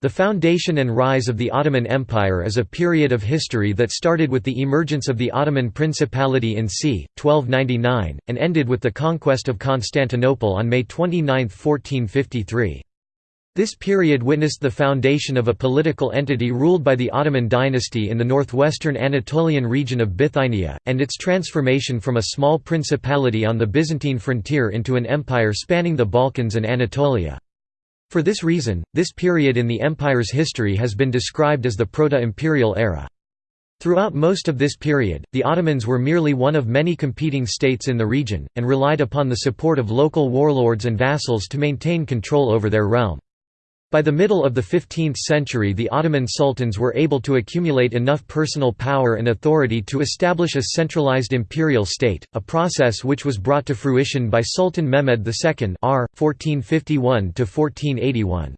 The foundation and rise of the Ottoman Empire is a period of history that started with the emergence of the Ottoman Principality in c. 1299, and ended with the conquest of Constantinople on May 29, 1453. This period witnessed the foundation of a political entity ruled by the Ottoman dynasty in the northwestern Anatolian region of Bithynia, and its transformation from a small principality on the Byzantine frontier into an empire spanning the Balkans and Anatolia. For this reason, this period in the empire's history has been described as the Proto-Imperial era. Throughout most of this period, the Ottomans were merely one of many competing states in the region, and relied upon the support of local warlords and vassals to maintain control over their realm. By the middle of the 15th century the Ottoman sultans were able to accumulate enough personal power and authority to establish a centralized imperial state, a process which was brought to fruition by Sultan Mehmed II r. 1451 -1481.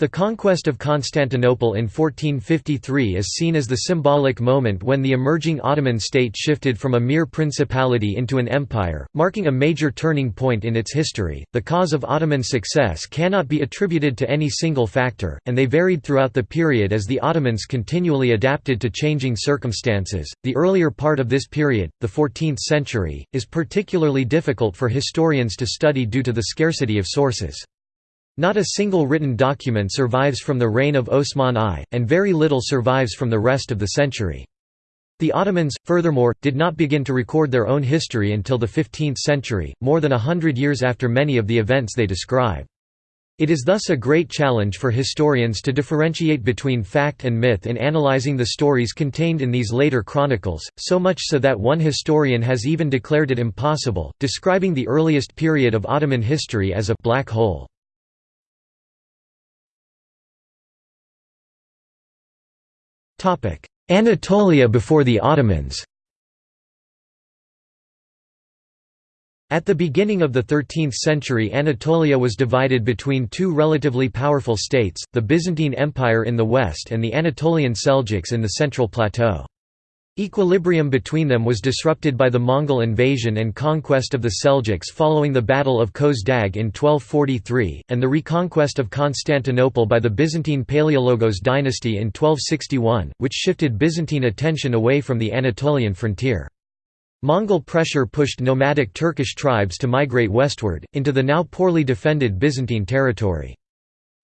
The conquest of Constantinople in 1453 is seen as the symbolic moment when the emerging Ottoman state shifted from a mere principality into an empire, marking a major turning point in its history. The cause of Ottoman success cannot be attributed to any single factor, and they varied throughout the period as the Ottomans continually adapted to changing circumstances. The earlier part of this period, the 14th century, is particularly difficult for historians to study due to the scarcity of sources. Not a single written document survives from the reign of Osman I, and very little survives from the rest of the century. The Ottomans, furthermore, did not begin to record their own history until the 15th century, more than a hundred years after many of the events they describe. It is thus a great challenge for historians to differentiate between fact and myth in analyzing the stories contained in these later chronicles, so much so that one historian has even declared it impossible, describing the earliest period of Ottoman history as a «black hole». Anatolia before the Ottomans At the beginning of the 13th century Anatolia was divided between two relatively powerful states, the Byzantine Empire in the west and the Anatolian Seljuks in the central plateau. Equilibrium between them was disrupted by the Mongol invasion and conquest of the Seljuks following the Battle of Khosdag in 1243, and the reconquest of Constantinople by the Byzantine Palaiologos dynasty in 1261, which shifted Byzantine attention away from the Anatolian frontier. Mongol pressure pushed nomadic Turkish tribes to migrate westward, into the now poorly defended Byzantine territory.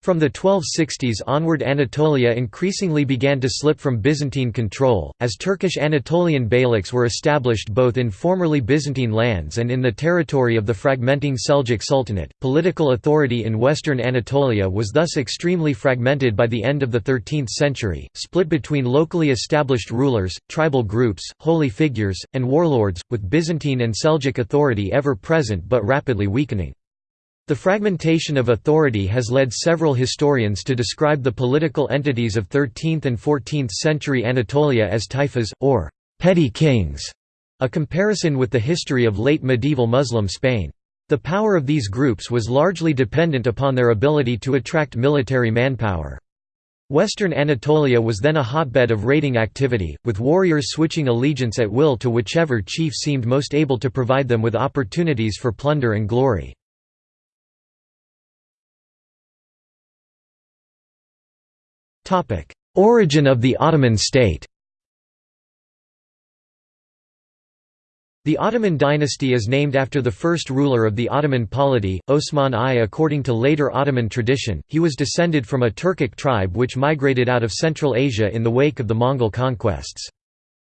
From the 1260s onward Anatolia increasingly began to slip from Byzantine control, as Turkish Anatolian beyliks were established both in formerly Byzantine lands and in the territory of the fragmenting Seljuk Sultanate. Political authority in western Anatolia was thus extremely fragmented by the end of the 13th century, split between locally established rulers, tribal groups, holy figures, and warlords, with Byzantine and Seljuk authority ever present but rapidly weakening. The fragmentation of authority has led several historians to describe the political entities of 13th and 14th century Anatolia as taifas, or petty kings, a comparison with the history of late medieval Muslim Spain. The power of these groups was largely dependent upon their ability to attract military manpower. Western Anatolia was then a hotbed of raiding activity, with warriors switching allegiance at will to whichever chief seemed most able to provide them with opportunities for plunder and glory. Origin of the Ottoman state The Ottoman dynasty is named after the first ruler of the Ottoman polity, Osman I. According to later Ottoman tradition, he was descended from a Turkic tribe which migrated out of Central Asia in the wake of the Mongol conquests.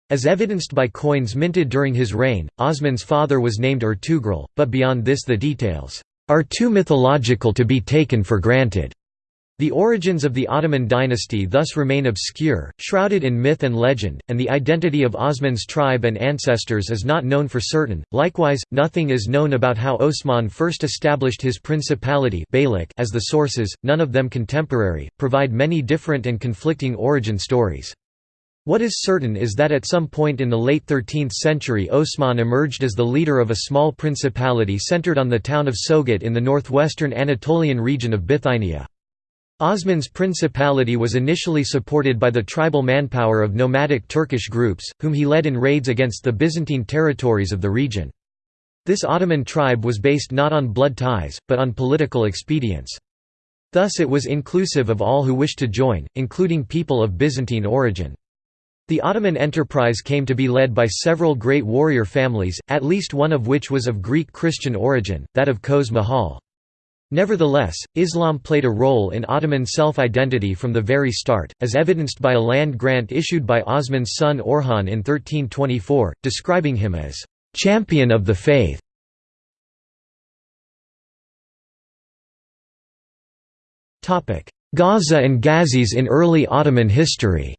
As evidenced by coins minted during his reign, Osman's father was named Ertugrul, but beyond this the details are too mythological to be taken for granted. The origins of the Ottoman dynasty thus remain obscure, shrouded in myth and legend, and the identity of Osman's tribe and ancestors is not known for certain. Likewise, nothing is known about how Osman first established his principality as the sources, none of them contemporary, provide many different and conflicting origin stories. What is certain is that at some point in the late 13th century Osman emerged as the leader of a small principality centered on the town of Sogut in the northwestern Anatolian region of Bithynia. Osman's principality was initially supported by the tribal manpower of nomadic Turkish groups, whom he led in raids against the Byzantine territories of the region. This Ottoman tribe was based not on blood ties, but on political expedience. Thus it was inclusive of all who wished to join, including people of Byzantine origin. The Ottoman enterprise came to be led by several great warrior families, at least one of which was of Greek Christian origin, that of Köse Mahal. Nevertheless, Islam played a role in Ottoman self-identity from the very start, as evidenced by a land grant issued by Osman's son Orhan in 1324, describing him as «champion of the faith». Gaza and Ghazis in early Ottoman history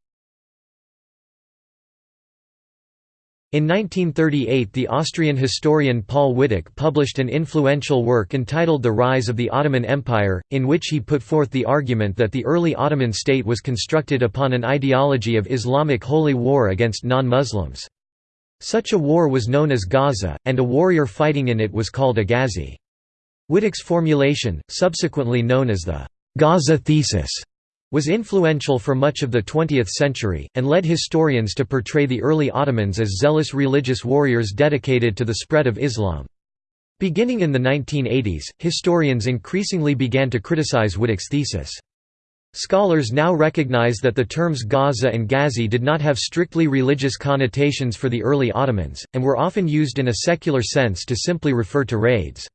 In 1938 the Austrian historian Paul Wittek published an influential work entitled The Rise of the Ottoman Empire, in which he put forth the argument that the early Ottoman state was constructed upon an ideology of Islamic holy war against non-Muslims. Such a war was known as Gaza, and a warrior fighting in it was called a Ghazi. Wittek's formulation, subsequently known as the Gaza thesis, was influential for much of the 20th century, and led historians to portray the early Ottomans as zealous religious warriors dedicated to the spread of Islam. Beginning in the 1980s, historians increasingly began to criticize Wittek's thesis. Scholars now recognize that the terms Gaza and Ghazi did not have strictly religious connotations for the early Ottomans, and were often used in a secular sense to simply refer to raids.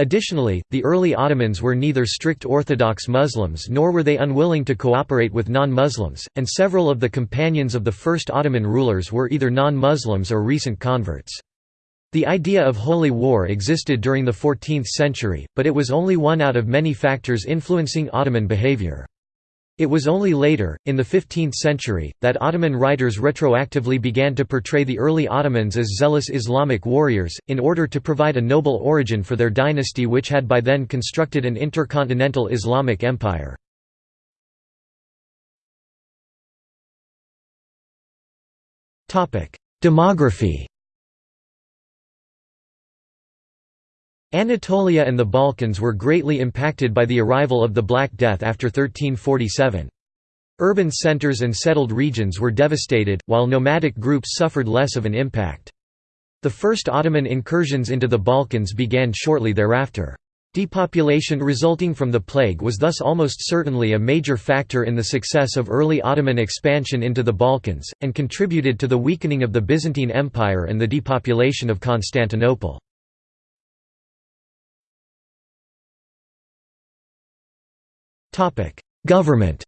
Additionally, the early Ottomans were neither strict Orthodox Muslims nor were they unwilling to cooperate with non-Muslims, and several of the companions of the first Ottoman rulers were either non-Muslims or recent converts. The idea of holy war existed during the 14th century, but it was only one out of many factors influencing Ottoman behavior. It was only later, in the 15th century, that Ottoman writers retroactively began to portray the early Ottomans as zealous Islamic warriors, in order to provide a noble origin for their dynasty which had by then constructed an intercontinental Islamic empire. Demography Anatolia and the Balkans were greatly impacted by the arrival of the Black Death after 1347. Urban centers and settled regions were devastated, while nomadic groups suffered less of an impact. The first Ottoman incursions into the Balkans began shortly thereafter. Depopulation resulting from the plague was thus almost certainly a major factor in the success of early Ottoman expansion into the Balkans, and contributed to the weakening of the Byzantine Empire and the depopulation of Constantinople. Government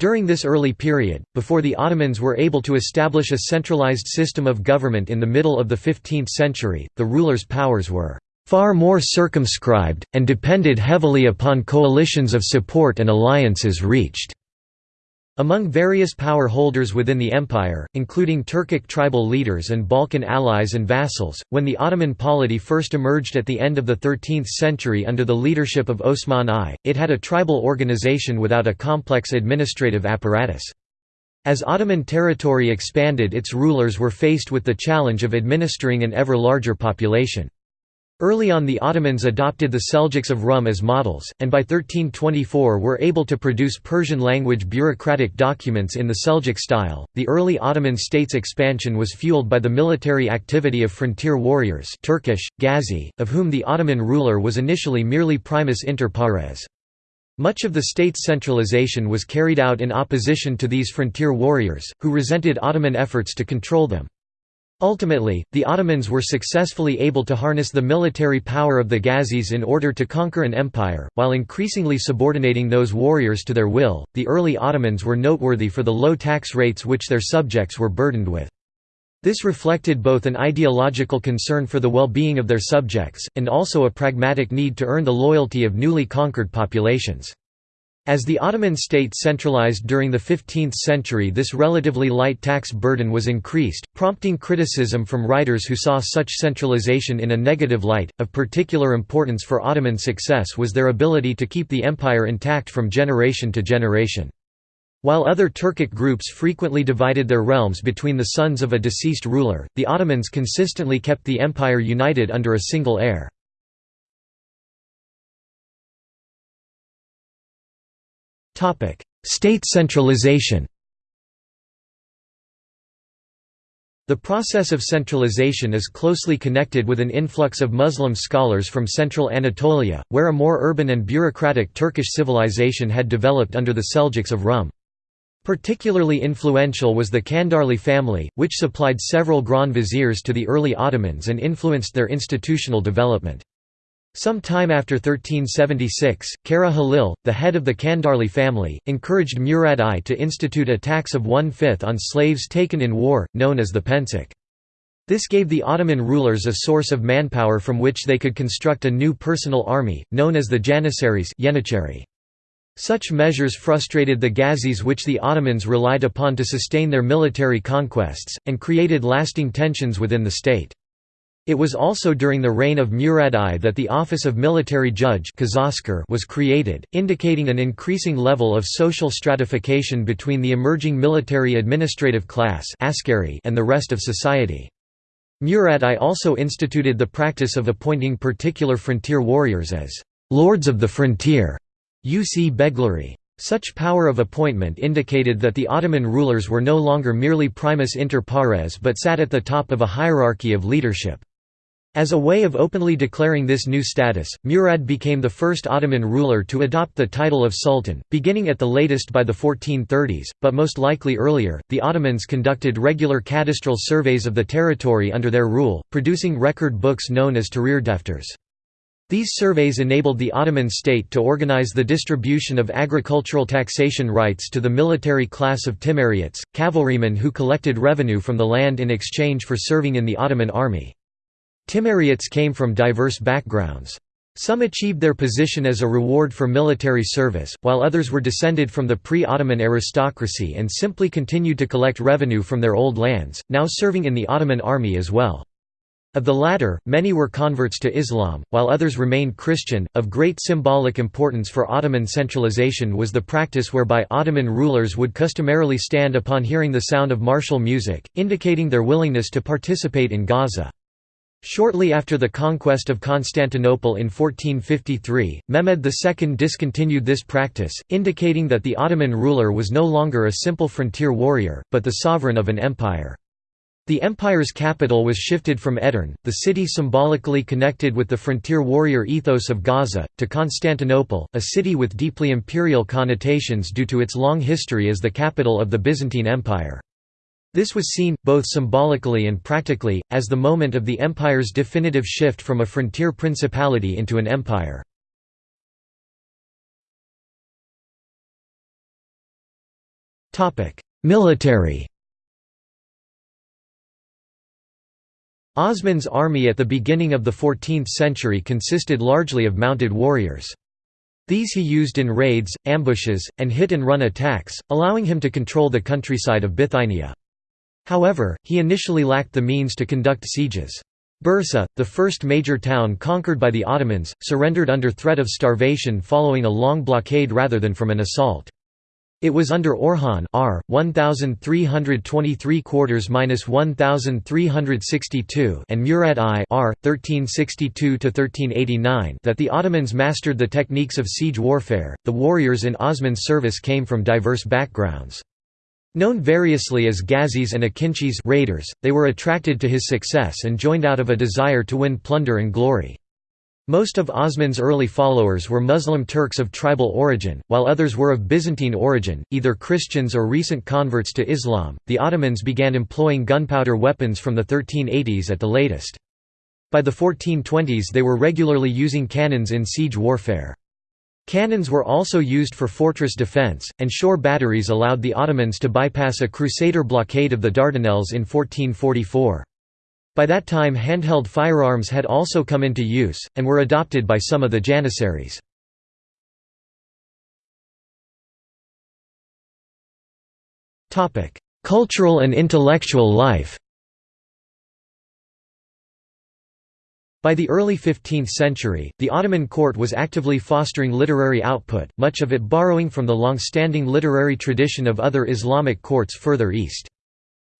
During this early period, before the Ottomans were able to establish a centralized system of government in the middle of the 15th century, the rulers' powers were far more circumscribed, and depended heavily upon coalitions of support and alliances reached. Among various power holders within the empire, including Turkic tribal leaders and Balkan allies and vassals, when the Ottoman polity first emerged at the end of the 13th century under the leadership of Osman I, it had a tribal organization without a complex administrative apparatus. As Ottoman territory expanded its rulers were faced with the challenge of administering an ever larger population. Early on the Ottomans adopted the Seljuks of Rum as models, and by 1324 were able to produce Persian-language bureaucratic documents in the Seljuk style. The early Ottoman state's expansion was fueled by the military activity of frontier warriors Turkish, Ghazi, of whom the Ottoman ruler was initially merely primus inter pares. Much of the state's centralization was carried out in opposition to these frontier warriors, who resented Ottoman efforts to control them. Ultimately, the Ottomans were successfully able to harness the military power of the Ghazis in order to conquer an empire, while increasingly subordinating those warriors to their will. The early Ottomans were noteworthy for the low tax rates which their subjects were burdened with. This reflected both an ideological concern for the well being of their subjects, and also a pragmatic need to earn the loyalty of newly conquered populations. As the Ottoman state centralized during the 15th century this relatively light tax burden was increased, prompting criticism from writers who saw such centralization in a negative light. Of particular importance for Ottoman success was their ability to keep the empire intact from generation to generation. While other Turkic groups frequently divided their realms between the sons of a deceased ruler, the Ottomans consistently kept the empire united under a single heir. State centralization. The process of centralization is closely connected with an influx of Muslim scholars from central Anatolia, where a more urban and bureaucratic Turkish civilization had developed under the Seljuks of Rum. Particularly influential was the Kandarli family, which supplied several Grand Viziers to the early Ottomans and influenced their institutional development. Some time after 1376, Kara Halil, the head of the Kandarli family, encouraged Murad I to institute a tax of one-fifth on slaves taken in war, known as the pensek. This gave the Ottoman rulers a source of manpower from which they could construct a new personal army, known as the Janissaries Such measures frustrated the Ghazis which the Ottomans relied upon to sustain their military conquests, and created lasting tensions within the state. It was also during the reign of Murad I that the office of military judge was created, indicating an increasing level of social stratification between the emerging military administrative class and the rest of society. Murad I also instituted the practice of appointing particular frontier warriors as «lords of the frontier» UC Beglari. Such power of appointment indicated that the Ottoman rulers were no longer merely primus inter pares but sat at the top of a hierarchy of leadership. As a way of openly declaring this new status, Murad became the first Ottoman ruler to adopt the title of sultan, beginning at the latest by the 1430s, but most likely earlier. The Ottomans conducted regular cadastral surveys of the territory under their rule, producing record books known as Tahrir Defters. These surveys enabled the Ottoman state to organize the distribution of agricultural taxation rights to the military class of Timariots, cavalrymen who collected revenue from the land in exchange for serving in the Ottoman army. Timariots came from diverse backgrounds. Some achieved their position as a reward for military service, while others were descended from the pre-Ottoman aristocracy and simply continued to collect revenue from their old lands, now serving in the Ottoman army as well. Of the latter, many were converts to Islam, while others remained Christian. Of great symbolic importance for Ottoman centralization was the practice whereby Ottoman rulers would customarily stand upon hearing the sound of martial music, indicating their willingness to participate in Gaza. Shortly after the conquest of Constantinople in 1453, Mehmed II discontinued this practice, indicating that the Ottoman ruler was no longer a simple frontier warrior, but the sovereign of an empire. The empire's capital was shifted from Edirne, the city symbolically connected with the frontier warrior ethos of Gaza, to Constantinople, a city with deeply imperial connotations due to its long history as the capital of the Byzantine Empire. This was seen, both symbolically and practically, as the moment of the empire's definitive shift from a frontier principality into an empire. Military Osman's army at the beginning of the 14th century consisted largely of mounted warriors. These he used in raids, ambushes, and hit-and-run attacks, allowing him to control the countryside of Bithynia. However, he initially lacked the means to conduct sieges. Bursa, the first major town conquered by the Ottomans, surrendered under threat of starvation following a long blockade rather than from an assault. It was under Orhan R. 1323 quarters minus 1362 and Murad I R. 1362 1389 that the Ottomans mastered the techniques of siege warfare. The warriors in Osman's service came from diverse backgrounds. Known variously as Ghazis and Akinchis raiders, they were attracted to his success and joined out of a desire to win plunder and glory. Most of Osman's early followers were Muslim Turks of tribal origin, while others were of Byzantine origin, either Christians or recent converts to Islam. The Ottomans began employing gunpowder weapons from the 1380s at the latest. By the 1420s they were regularly using cannons in siege warfare. Cannons were also used for fortress defence, and shore batteries allowed the Ottomans to bypass a Crusader blockade of the Dardanelles in 1444. By that time handheld firearms had also come into use, and were adopted by some of the Janissaries. Cultural and intellectual life By the early 15th century, the Ottoman court was actively fostering literary output, much of it borrowing from the long-standing literary tradition of other Islamic courts further east.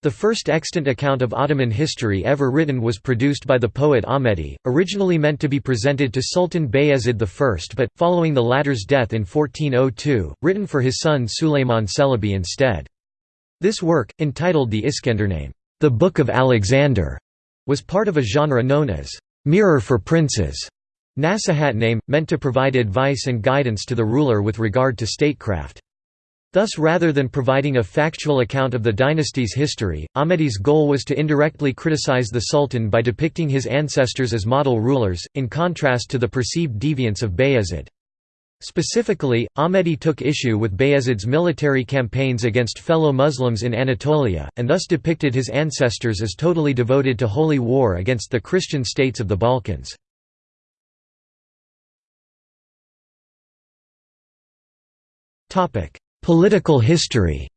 The first extant account of Ottoman history ever written was produced by the poet Ahmedi, originally meant to be presented to Sultan Bayezid I but, following the latter's death in 1402, written for his son Sulayman Celebi instead. This work, entitled the Iskandername The Book of Alexander was part of a genre known as Mirror for Princes. Nasihat name, meant to provide advice and guidance to the ruler with regard to statecraft. Thus rather than providing a factual account of the dynasty's history, Ahmedi's goal was to indirectly criticize the sultan by depicting his ancestors as model rulers, in contrast to the perceived deviance of Bayezid. Specifically, Ahmedi took issue with Bayezid's military campaigns against fellow Muslims in Anatolia, and thus depicted his ancestors as totally devoted to holy war against the Christian states of the Balkans. Political history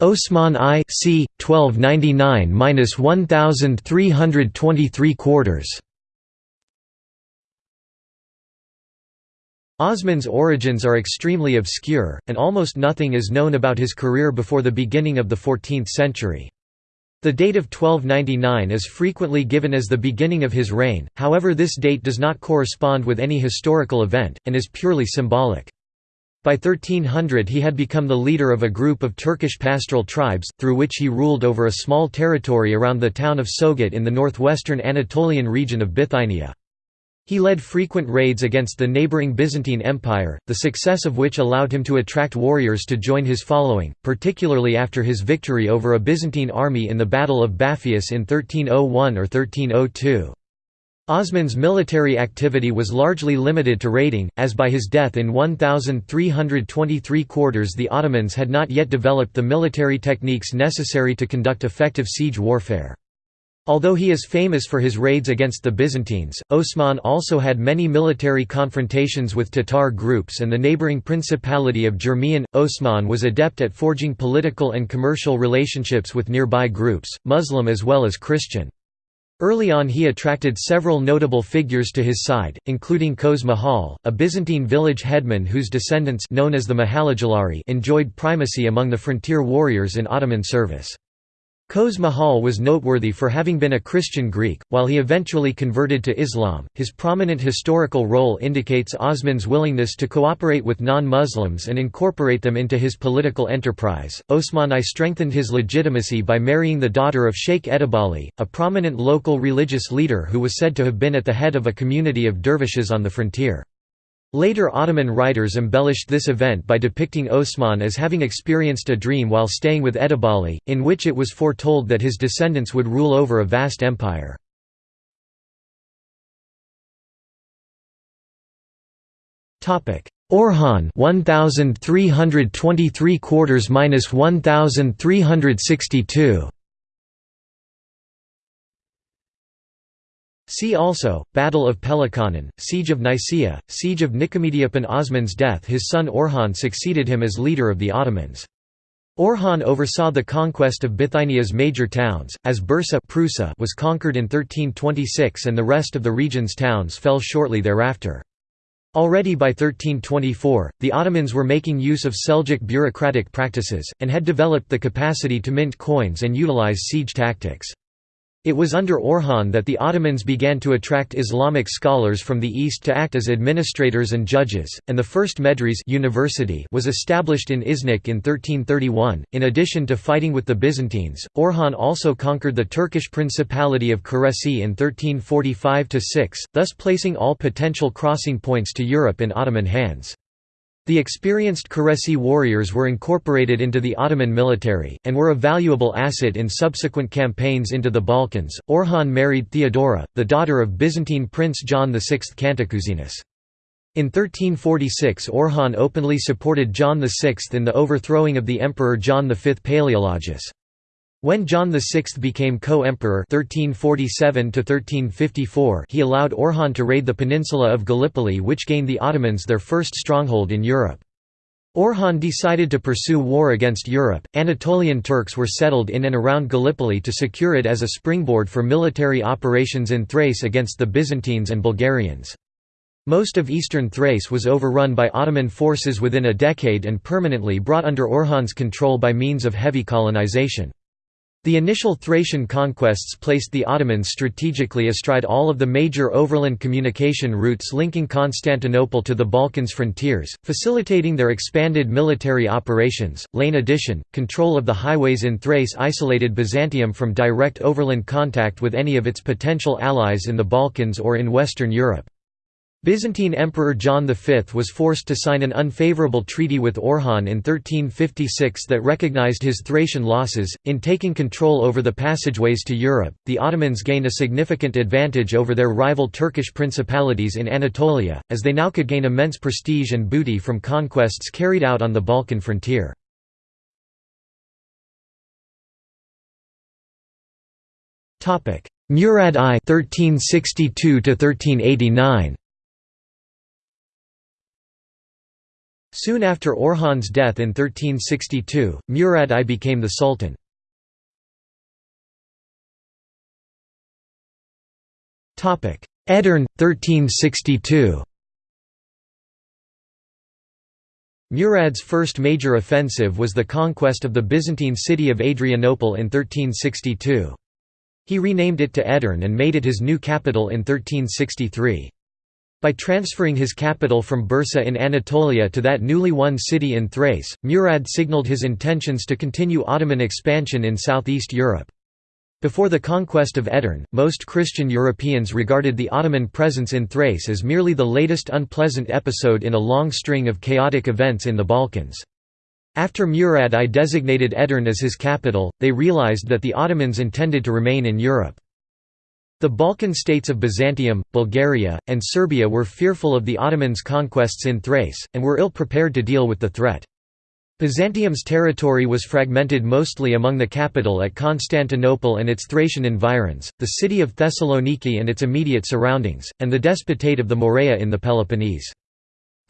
Osman I c. 1299–1323 quarters Osman's origins are extremely obscure, and almost nothing is known about his career before the beginning of the 14th century. The date of 1299 is frequently given as the beginning of his reign, however this date does not correspond with any historical event, and is purely symbolic. By 1300 he had become the leader of a group of Turkish pastoral tribes, through which he ruled over a small territory around the town of Sogut in the northwestern Anatolian region of Bithynia. He led frequent raids against the neighbouring Byzantine Empire, the success of which allowed him to attract warriors to join his following, particularly after his victory over a Byzantine army in the Battle of Bapheus in 1301 or 1302. Osman's military activity was largely limited to raiding, as by his death in 1323 quarters the Ottomans had not yet developed the military techniques necessary to conduct effective siege warfare. Although he is famous for his raids against the Byzantines, Osman also had many military confrontations with Tatar groups and the neighboring Principality of Jermian. Osman was adept at forging political and commercial relationships with nearby groups, Muslim as well as Christian. Early on he attracted several notable figures to his side, including Kos Mahal, a Byzantine village headman whose descendants known as the Mahalajalari enjoyed primacy among the frontier warriors in Ottoman service. Kos Mahal was noteworthy for having been a Christian Greek, while he eventually converted to Islam. His prominent historical role indicates Osman's willingness to cooperate with non Muslims and incorporate them into his political enterprise. Osman I strengthened his legitimacy by marrying the daughter of Sheikh Edebali, a prominent local religious leader who was said to have been at the head of a community of dervishes on the frontier. Later Ottoman writers embellished this event by depicting Osman as having experienced a dream while staying with Edebali, in which it was foretold that his descendants would rule over a vast empire. Orhan 1323 quarters minus 1362 See also, Battle of Peloponne, Siege of Nicaea, Siege of Nicomedia. Upon Osman's death his son Orhan succeeded him as leader of the Ottomans. Orhan oversaw the conquest of Bithynia's major towns, as Bursa Prusa was conquered in 1326 and the rest of the region's towns fell shortly thereafter. Already by 1324, the Ottomans were making use of Seljuk bureaucratic practices, and had developed the capacity to mint coins and utilize siege tactics. It was under Orhan that the Ottomans began to attract Islamic scholars from the east to act as administrators and judges, and the first Medres university was established in Iznik in 1331. In addition to fighting with the Byzantines, Orhan also conquered the Turkish Principality of Küresi in 1345–6, thus placing all potential crossing points to Europe in Ottoman hands. The experienced Küresi warriors were incorporated into the Ottoman military, and were a valuable asset in subsequent campaigns into the Balkans. Orhan married Theodora, the daughter of Byzantine Prince John VI Cantacuzene. In 1346 Orhan openly supported John VI in the overthrowing of the Emperor John V Palaeologus. When John VI became co-emperor he allowed Orhan to raid the peninsula of Gallipoli which gained the Ottomans their first stronghold in Europe. Orhan decided to pursue war against Europe. Anatolian Turks were settled in and around Gallipoli to secure it as a springboard for military operations in Thrace against the Byzantines and Bulgarians. Most of eastern Thrace was overrun by Ottoman forces within a decade and permanently brought under Orhan's control by means of heavy colonization. The initial Thracian conquests placed the Ottomans strategically astride all of the major overland communication routes linking Constantinople to the Balkans frontiers, facilitating their expanded military operations. Lane addition, control of the highways in Thrace isolated Byzantium from direct overland contact with any of its potential allies in the Balkans or in Western Europe. Byzantine Emperor John V was forced to sign an unfavorable treaty with Orhan in 1356 that recognized his Thracian losses. In taking control over the passageways to Europe, the Ottomans gained a significant advantage over their rival Turkish principalities in Anatolia, as they now could gain immense prestige and booty from conquests carried out on the Balkan frontier. Murad I 1362 1389 Soon after Orhan's death in 1362, Murad I became the sultan. Edirne, 1362 Murad's first major offensive was the conquest of the Byzantine city of Adrianople in 1362. He renamed it to Edirne and made it his new capital in 1363. By transferring his capital from Bursa in Anatolia to that newly won city in Thrace, Murad signalled his intentions to continue Ottoman expansion in southeast Europe. Before the conquest of Edirne, most Christian Europeans regarded the Ottoman presence in Thrace as merely the latest unpleasant episode in a long string of chaotic events in the Balkans. After Murad I designated Edirne as his capital, they realized that the Ottomans intended to remain in Europe. The Balkan states of Byzantium, Bulgaria, and Serbia were fearful of the Ottomans' conquests in Thrace, and were ill-prepared to deal with the threat. Byzantium's territory was fragmented mostly among the capital at Constantinople and its Thracian environs, the city of Thessaloniki and its immediate surroundings, and the despotate of the Morea in the Peloponnese.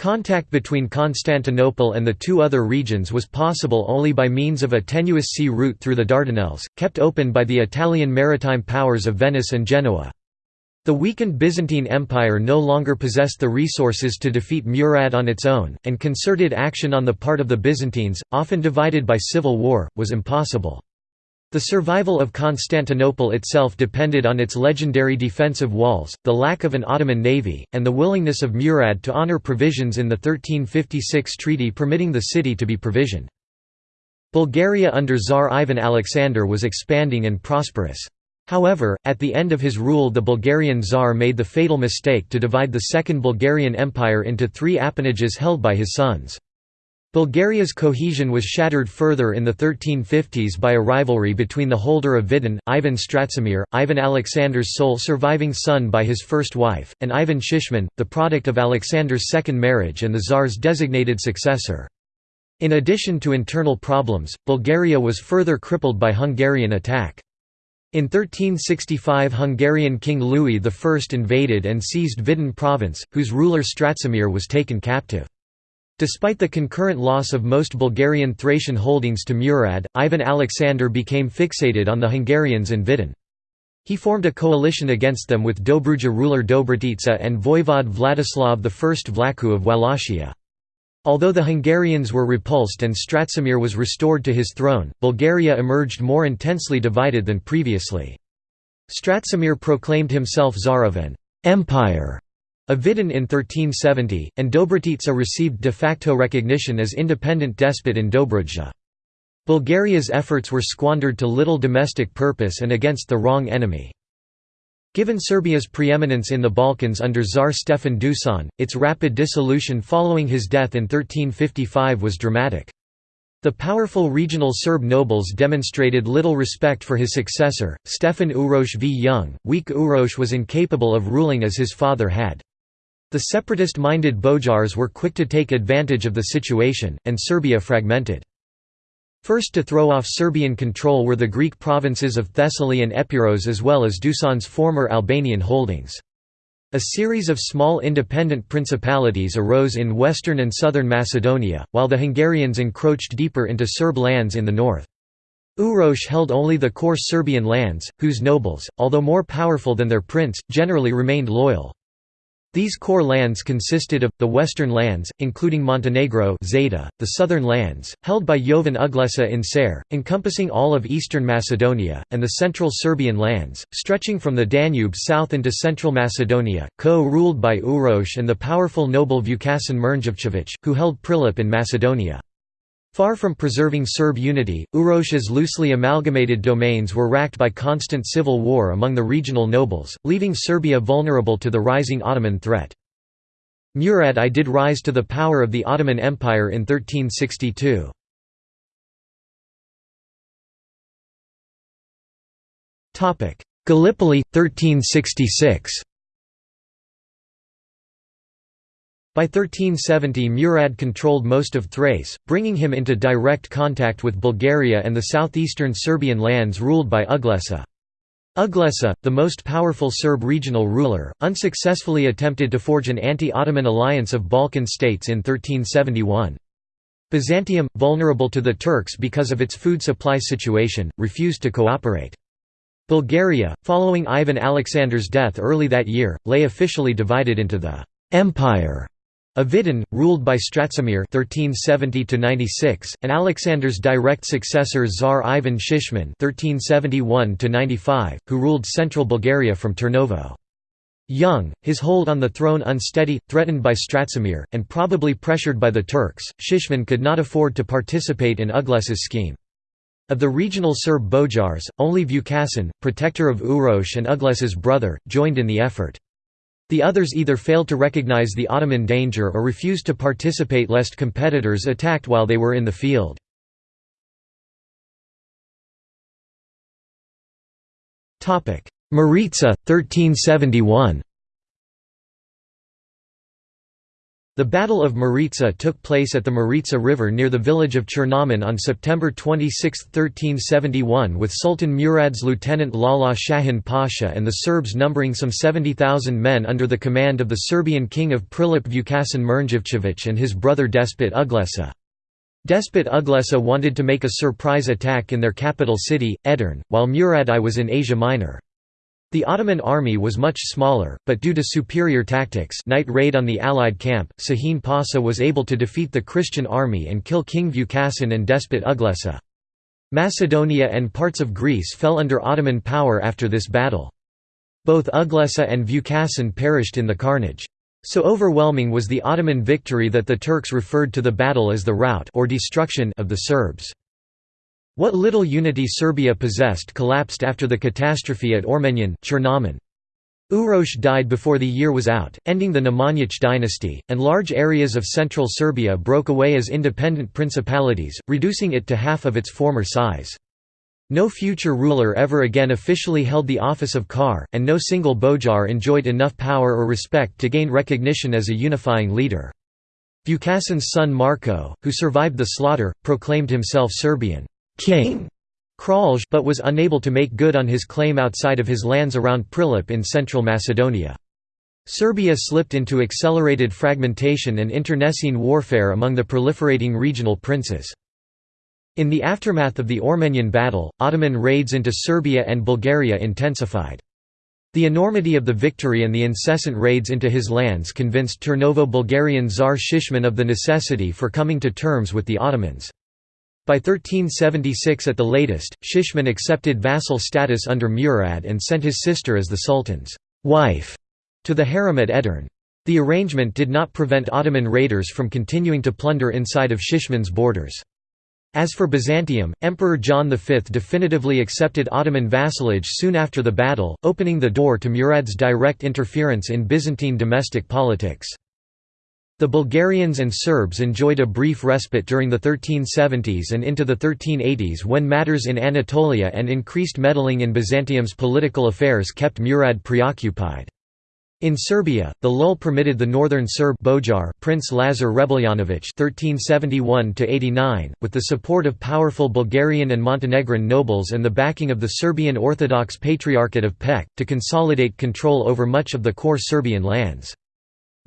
Contact between Constantinople and the two other regions was possible only by means of a tenuous sea route through the Dardanelles, kept open by the Italian maritime powers of Venice and Genoa. The weakened Byzantine Empire no longer possessed the resources to defeat Murad on its own, and concerted action on the part of the Byzantines, often divided by civil war, was impossible. The survival of Constantinople itself depended on its legendary defensive walls, the lack of an Ottoman navy, and the willingness of Murad to honor provisions in the 1356 treaty permitting the city to be provisioned. Bulgaria under Tsar Ivan Alexander was expanding and prosperous. However, at the end of his rule the Bulgarian Tsar made the fatal mistake to divide the Second Bulgarian Empire into three appanages held by his sons. Bulgaria's cohesion was shattered further in the 1350s by a rivalry between the holder of Vidin, Ivan Stratzimir, Ivan Alexander's sole surviving son by his first wife, and Ivan Shishman, the product of Alexander's second marriage and the Tsar's designated successor. In addition to internal problems, Bulgaria was further crippled by Hungarian attack. In 1365 Hungarian King Louis I invaded and seized Vidin province, whose ruler Stratzimir was taken captive. Despite the concurrent loss of most Bulgarian Thracian holdings to Murad, Ivan Alexander became fixated on the Hungarians in Vidin. He formed a coalition against them with Dobruja ruler Dobrotica and voivod Vladislav I Vlaicu of Wallachia. Although the Hungarians were repulsed and Stratzimir was restored to his throne, Bulgaria emerged more intensely divided than previously. Stratzimir proclaimed himself Tsar of an «empire» of Vidin in 1370, and Dobrotica received de facto recognition as independent despot in Dobruja. Bulgaria's efforts were squandered to little domestic purpose and against the wrong enemy. Given Serbia's preeminence in the Balkans under Tsar Stefan Dusan, its rapid dissolution following his death in 1355 was dramatic. The powerful regional Serb nobles demonstrated little respect for his successor, Stefan Uroš v Young. Weak Uroš was incapable of ruling as his father had. The separatist-minded Boyars were quick to take advantage of the situation, and Serbia fragmented. First to throw off Serbian control were the Greek provinces of Thessaly and Epirus as well as Dusan's former Albanian holdings. A series of small independent principalities arose in western and southern Macedonia, while the Hungarians encroached deeper into Serb lands in the north. Uroš held only the core Serbian lands, whose nobles, although more powerful than their prince, generally remained loyal. These core lands consisted of, the western lands, including Montenegro Zeta, the southern lands, held by Jovan Uglesa in Ser, encompassing all of eastern Macedonia, and the central Serbian lands, stretching from the Danube south into central Macedonia, co-ruled by Uroš and the powerful noble Vukašin Mrnjavčević, who held Prilep in Macedonia. Far from preserving Serb unity, Uroš's loosely amalgamated domains were racked by constant civil war among the regional nobles, leaving Serbia vulnerable to the rising Ottoman threat. Murad I did rise to the power of the Ottoman Empire in 1362. Gallipoli, 1366 By 1370 Murad controlled most of Thrace, bringing him into direct contact with Bulgaria and the southeastern Serbian lands ruled by Uglesa. Uglesa, the most powerful Serb regional ruler, unsuccessfully attempted to forge an anti-Ottoman alliance of Balkan states in 1371. Byzantium, vulnerable to the Turks because of its food supply situation, refused to cooperate. Bulgaria, following Ivan Alexander's death early that year, lay officially divided into the «empire» Avidin, ruled by Stratzimir (1370–96), and Alexander's direct successor Tsar Ivan Shishman (1371–95), who ruled central Bulgaria from Turnovo. Young, his hold on the throne unsteady, threatened by Stratzimir, and probably pressured by the Turks, Shishman could not afford to participate in Uglesa's scheme. Of the regional Serb Boyars, only Vukašin, protector of Uroš and Uglesa's brother, joined in the effort. The others either failed to recognize the Ottoman danger or refused to participate lest competitors attacked while they were in the field. Maritsa, 1371 The Battle of Maritsa took place at the Maritsa River near the village of Chernomen on September 26, 1371 with Sultan Murad's lieutenant Lala Shahin Pasha and the Serbs numbering some 70,000 men under the command of the Serbian king of Prilep Vukašin Mrnjavčević and his brother Despot Uglesa. Despot Uglesa wanted to make a surprise attack in their capital city, Edirne, while Murad I was in Asia Minor. The Ottoman army was much smaller, but due to superior tactics night raid on the Allied camp, Sahin Pasha was able to defeat the Christian army and kill King Vukašin and despot Uglesa. Macedonia and parts of Greece fell under Ottoman power after this battle. Both Uglesa and Vukašin perished in the carnage. So overwhelming was the Ottoman victory that the Turks referred to the battle as the rout or destruction of the Serbs. What little unity Serbia possessed collapsed after the catastrophe at Ormenjan Chernomen. Uroš died before the year was out, ending the Nemanjić dynasty, and large areas of central Serbia broke away as independent principalities, reducing it to half of its former size. No future ruler ever again officially held the office of Kar, and no single Boyar enjoyed enough power or respect to gain recognition as a unifying leader. Vukašin's son Marko, who survived the slaughter, proclaimed himself Serbian king Kralj but was unable to make good on his claim outside of his lands around Prilep in central Macedonia. Serbia slipped into accelerated fragmentation and internecine warfare among the proliferating regional princes. In the aftermath of the Ormenian battle, Ottoman raids into Serbia and Bulgaria intensified. The enormity of the victory and the incessant raids into his lands convinced Turnovo-Bulgarian Tsar Shishman of the necessity for coming to terms with the Ottomans. By 1376 at the latest, Shishman accepted vassal status under Murad and sent his sister as the Sultan's wife to the harem at Edirne. The arrangement did not prevent Ottoman raiders from continuing to plunder inside of Shishman's borders. As for Byzantium, Emperor John V definitively accepted Ottoman vassalage soon after the battle, opening the door to Murad's direct interference in Byzantine domestic politics. The Bulgarians and Serbs enjoyed a brief respite during the 1370s and into the 1380s when matters in Anatolia and increased meddling in Byzantium's political affairs kept Murad preoccupied. In Serbia, the lull permitted the northern Serb Boyar Prince Lazar Rebeljanovich (1371–89), with the support of powerful Bulgarian and Montenegrin nobles and the backing of the Serbian Orthodox Patriarchate of Peć, to consolidate control over much of the core Serbian lands.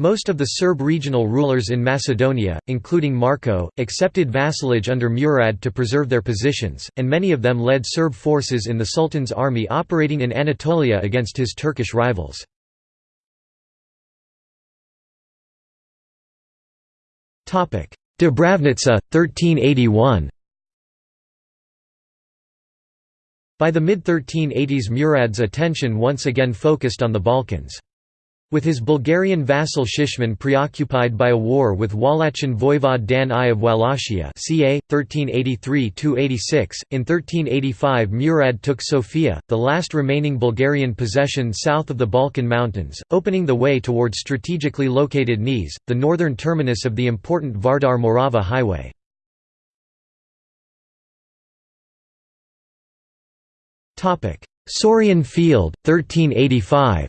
Most of the Serb regional rulers in Macedonia, including Marko, accepted vassalage under Murad to preserve their positions, and many of them led Serb forces in the Sultan's army operating in Anatolia against his Turkish rivals. Dubravnica, 1381 By the mid-1380s Murad's attention once again focused on the Balkans. With his Bulgarian vassal Shishman preoccupied by a war with Wallachian voivode Dan I of Wallachia ca. 1383–86, in 1385 Murad took Sofia, the last remaining Bulgarian possession south of the Balkan Mountains, opening the way toward strategically located Niš, the northern terminus of the important Vardar-Morava highway. Sorian Field, 1385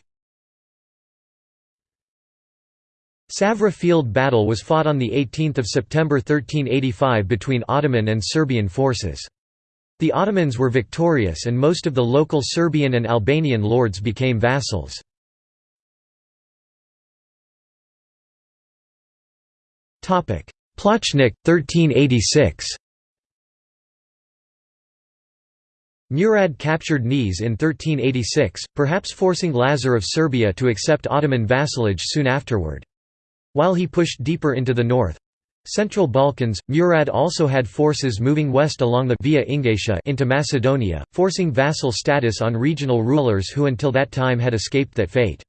Savra field battle was fought on 18 September 1385 between Ottoman and Serbian forces. The Ottomans were victorious and most of the local Serbian and Albanian lords became vassals. Plochnik, 1386 Murad captured Niš in 1386, perhaps forcing Lazar of Serbia to accept Ottoman vassalage soon afterward. While he pushed deeper into the north Central Balkans, Murad also had forces moving west along the Via Egnatia into Macedonia, forcing vassal status on regional rulers who until that time had escaped that fate.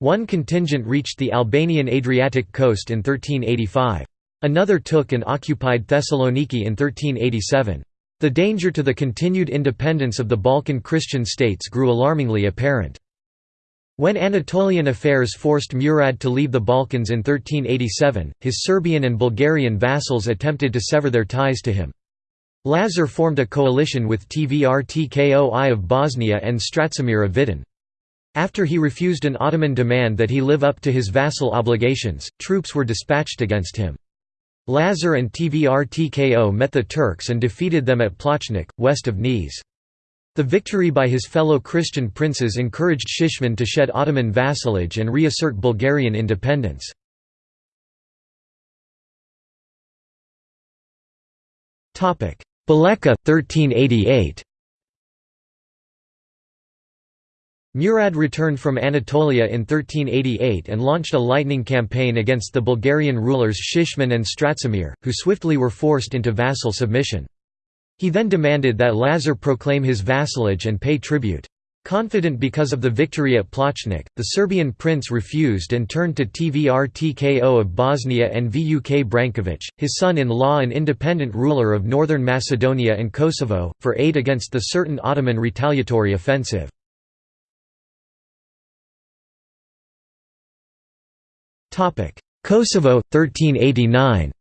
One contingent reached the Albanian Adriatic coast in 1385. Another took and occupied Thessaloniki in 1387. The danger to the continued independence of the Balkan Christian states grew alarmingly apparent. When Anatolian affairs forced Murad to leave the Balkans in 1387, his Serbian and Bulgarian vassals attempted to sever their ties to him. Lazar formed a coalition with Tvrtko I of Bosnia and Strațimir of Vidin. After he refused an Ottoman demand that he live up to his vassal obligations, troops were dispatched against him. Lazar and Tvrtko met the Turks and defeated them at Plochnik, west of Niš. The victory by his fellow Christian princes encouraged Shishman to shed Ottoman vassalage and reassert Bulgarian independence. Bileća 1388 Murad returned from Anatolia in 1388 and launched a lightning campaign against the Bulgarian rulers Shishman and Strațimir, who swiftly were forced into vassal submission. He then demanded that Lazar proclaim his vassalage and pay tribute. Confident because of the victory at Plochnik, the Serbian prince refused and turned to Tvrtko of Bosnia and Vuk Branković, his son-in-law and independent ruler of northern Macedonia and Kosovo, for aid against the certain Ottoman retaliatory offensive. Kosovo, 1389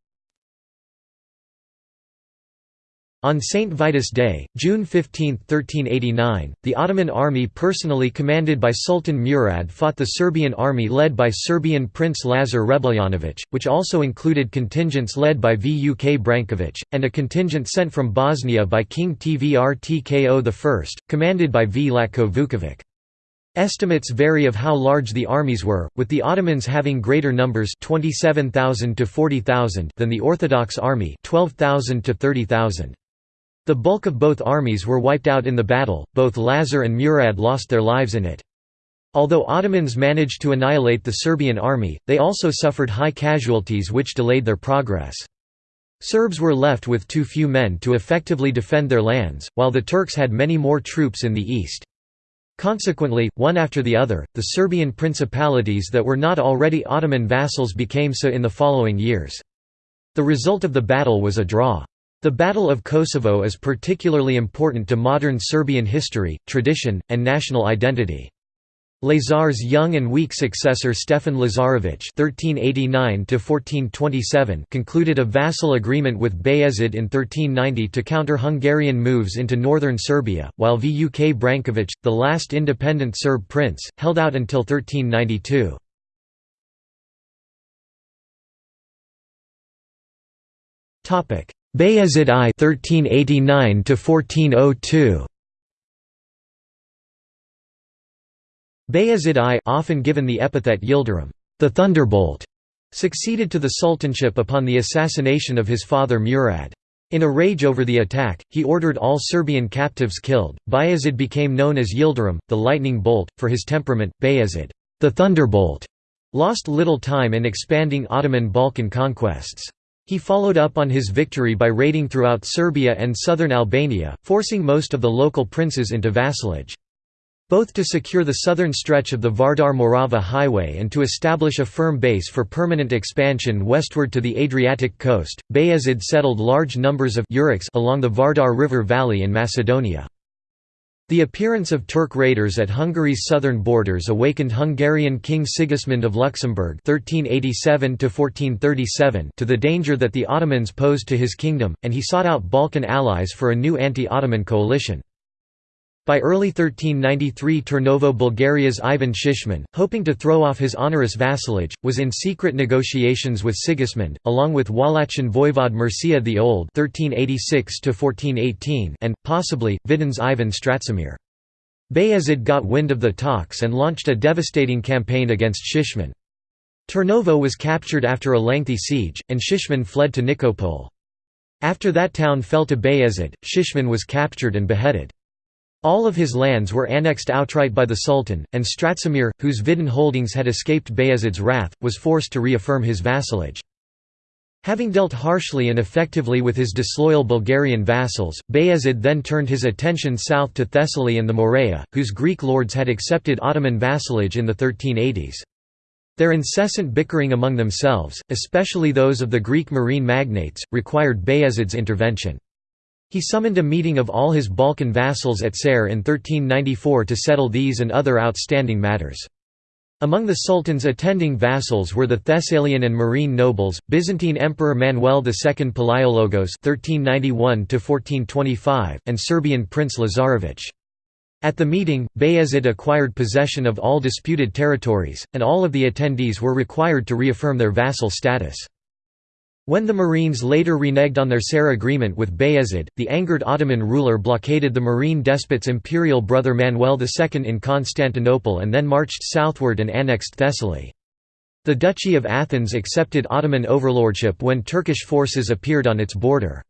On St. Vitus Day, June 15, 1389, the Ottoman army personally commanded by Sultan Murad fought the Serbian army led by Serbian Prince Lazar Hrebeljanović, which also included contingents led by Vuk Branković, and a contingent sent from Bosnia by King Tvrtko I, commanded by Vlatko Vukovic. Estimates vary of how large the armies were, with the Ottomans having greater numbers 27,000 to 40,000 than the Orthodox army 12,000 to 30,000. The bulk of both armies were wiped out in the battle, both Lazar and Murad lost their lives in it. Although Ottomans managed to annihilate the Serbian army, they also suffered high casualties which delayed their progress. Serbs were left with too few men to effectively defend their lands, while the Turks had many more troops in the east. Consequently, one after the other, the Serbian principalities that were not already Ottoman vassals became so in the following years. The result of the battle was a draw. The Battle of Kosovo is particularly important to modern Serbian history, tradition, and national identity. Lazar's young and weak successor Stefan Lazarević (1389–1427) concluded a vassal agreement with Bayezid in 1390 to counter Hungarian moves into northern Serbia, while Vuk Branković, the last independent Serb prince, held out until 1392. Topic: Bayezid I (1389–1402). Bayezid I, often given the epithet Yildirim, the Thunderbolt, succeeded to the sultanship upon the assassination of his father Murad. In a rage over the attack, he ordered all Serbian captives killed. Bayezid became known as Yildirim, the lightning bolt, for his temperament. Bayezid, the Thunderbolt, lost little time in expanding Ottoman Balkan conquests. He followed up on his victory by raiding throughout Serbia and southern Albania, forcing most of the local princes into vassalage. Both to secure the southern stretch of the Vardar-Morava highway and to establish a firm base for permanent expansion westward to the Adriatic coast, Bayezid settled large numbers of along the Vardar River valley in Macedonia. The appearance of Turk raiders at Hungary's southern borders awakened Hungarian King Sigismund of Luxembourg (1387–1437) to the danger that the Ottomans posed to his kingdom, and he sought out Balkan allies for a new anti-Ottoman coalition. By early 1393 Turnovo Bulgaria's Ivan Shishman, hoping to throw off his onerous vassalage, was in secret negotiations with Sigismund, along with Wallachian voivode Mircea the Old and, possibly, Vidin's Ivan Stratzimir. Bayezid got wind of the talks and launched a devastating campaign against Shishman. Turnovo was captured after a lengthy siege, and Shishman fled to Nikopol. After that town fell to Bayezid, Shishman was captured and beheaded. All of his lands were annexed outright by the Sultan, and Stratzimir, whose Vidin holdings had escaped Bayezid's wrath, was forced to reaffirm his vassalage. Having dealt harshly and effectively with his disloyal Bulgarian vassals, Bayezid then turned his attention south to Thessaly and the Morea, whose Greek lords had accepted Ottoman vassalage in the 1380s. Their incessant bickering among themselves, especially those of the Greek Morean magnates, required Bayezid's intervention. He summoned a meeting of all his Balkan vassals at Ser in 1394 to settle these and other outstanding matters. Among the Sultan's attending vassals were the Thessalian and Morean nobles, Byzantine Emperor Manuel II Palaiologos (1391–1425), and Serbian Prince Lazarevic. At the meeting, Bayezid acquired possession of all disputed territories, and all of the attendees were required to reaffirm their vassal status. When the Moreans later reneged on their Ser agreement with Bayezid, the angered Ottoman ruler blockaded the Morean despot's imperial brother Manuel II in Constantinople and then marched southward and annexed Thessaly. The Duchy of Athens accepted Ottoman overlordship when Turkish forces appeared on its border.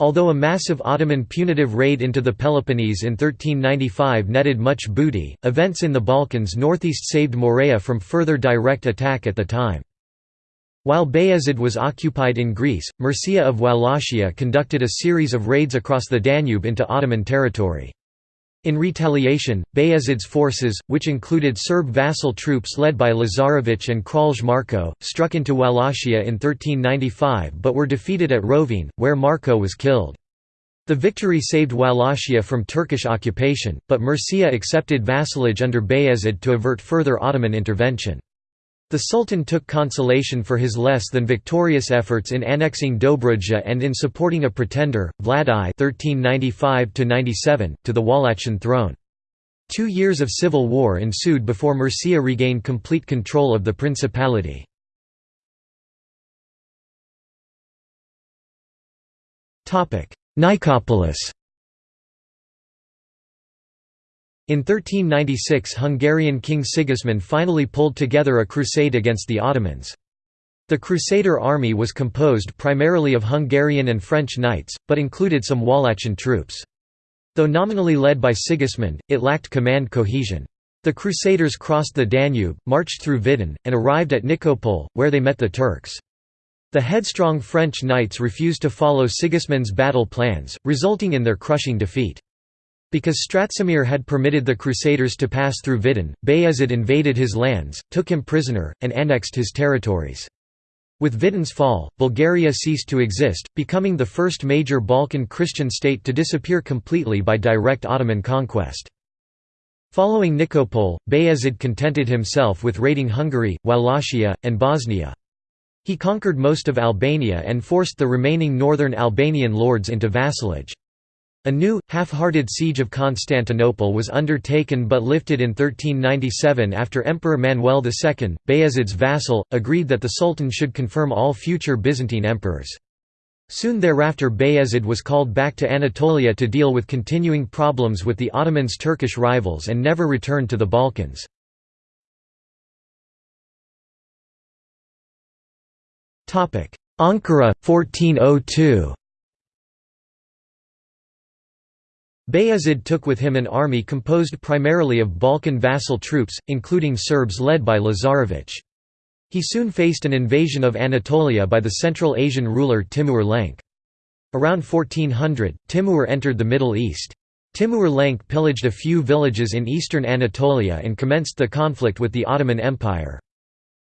Although a massive Ottoman punitive raid into the Peloponnese in 1395 netted much booty, events in the Balkans northeast saved Morea from further direct attack at the time. While Bayezid was occupied in Greece, Mircea of Wallachia conducted a series of raids across the Danube into Ottoman territory. In retaliation, Bayezid's forces, which included Serb vassal troops led by Lazarevic and Kralj Marko, struck into Wallachia in 1395 but were defeated at Rovine, where Marko was killed. The victory saved Wallachia from Turkish occupation, but Mircea accepted vassalage under Bayezid to avert further Ottoman intervention. The Sultan took consolation for his less than victorious efforts in annexing Dobruja and in supporting a pretender, Vlad I (1395–97), to the Wallachian throne. Two years of civil war ensued before Mircea regained complete control of the principality. Nicopolis In 1396 Hungarian King Sigismund finally pulled together a crusade against the Ottomans. The Crusader army was composed primarily of Hungarian and French knights, but included some Wallachian troops. Though nominally led by Sigismund, it lacked command cohesion. The Crusaders crossed the Danube, marched through Vidin, and arrived at Nikopol, where they met the Turks. The headstrong French knights refused to follow Sigismund's battle plans, resulting in their crushing defeat. Because Stratzimir had permitted the Crusaders to pass through Vidin, Bayezid invaded his lands, took him prisoner, and annexed his territories. With Vidin's fall, Bulgaria ceased to exist, becoming the first major Balkan Christian state to disappear completely by direct Ottoman conquest. Following Nikopol, Bayezid contented himself with raiding Hungary, Wallachia, and Bosnia. He conquered most of Albania and forced the remaining northern Albanian lords into vassalage. A new, half-hearted siege of Constantinople was undertaken but lifted in 1397 after Emperor Manuel II, Bayezid's vassal, agreed that the Sultan should confirm all future Byzantine emperors. Soon thereafter Bayezid was called back to Anatolia to deal with continuing problems with the Ottomans' Turkish rivals and never returned to the Balkans. Ankara, 1402 Bayezid took with him an army composed primarily of Balkan vassal troops, including Serbs led by Lazarevic. He soon faced an invasion of Anatolia by the Central Asian ruler Timur Lenk. Around 1400, Timur entered the Middle East. Timur Lenk pillaged a few villages in eastern Anatolia and commenced the conflict with the Ottoman Empire.